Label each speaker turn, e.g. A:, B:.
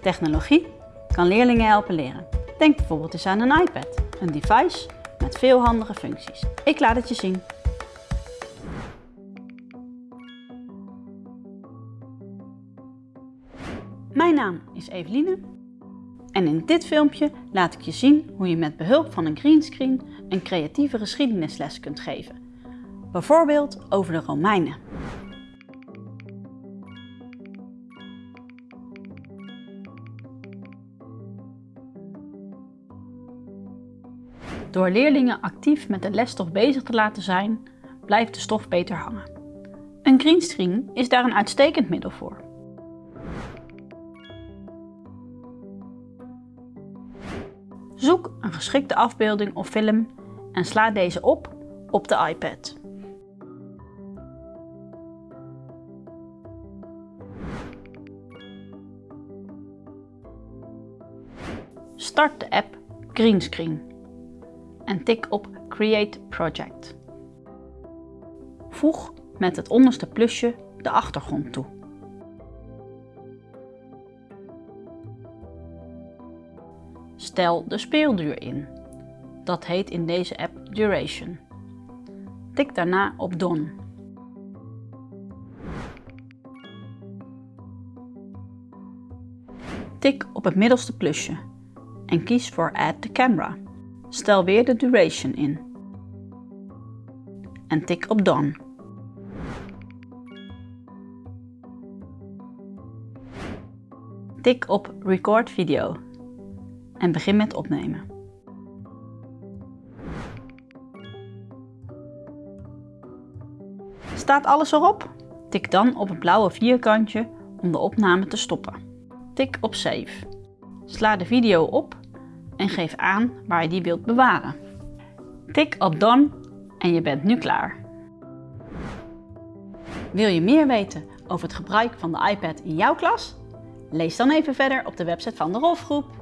A: Technologie kan leerlingen helpen leren. Denk bijvoorbeeld eens aan een iPad, een device met veel handige functies. Ik laat het je zien. Mijn naam is Eveline en in dit filmpje laat ik je zien hoe je met behulp van een greenscreen een creatieve geschiedenisles kunt geven. Bijvoorbeeld over de Romeinen. Door leerlingen actief met de lesstof bezig te laten zijn, blijft de stof beter hangen. Een greenscreen is daar een uitstekend middel voor. Zoek een geschikte afbeelding of film en sla deze op op de iPad. Start de app Greenscreen en tik op Create Project. Voeg met het onderste plusje de achtergrond toe. Stel de speelduur in. Dat heet in deze app Duration. Tik daarna op Done. Tik op het middelste plusje en kies voor Add the Camera. Stel weer de duration in. En tik op Done. Tik op Record Video en begin met opnemen. Staat alles erop? Tik dan op het blauwe vierkantje om de opname te stoppen. Tik op Save. Sla de video op en geef aan waar je die wilt bewaren. Tik op Done en je bent nu klaar. Wil je meer weten over het gebruik van de iPad in jouw klas? Lees dan even verder op de website van de Rolfgroep.